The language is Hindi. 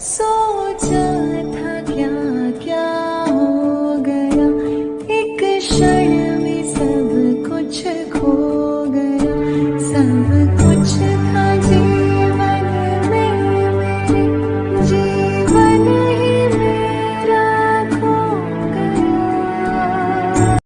सोचा था क्या क्या हो गया। एक क्षण में सब कुछ खो गया। सब कुछ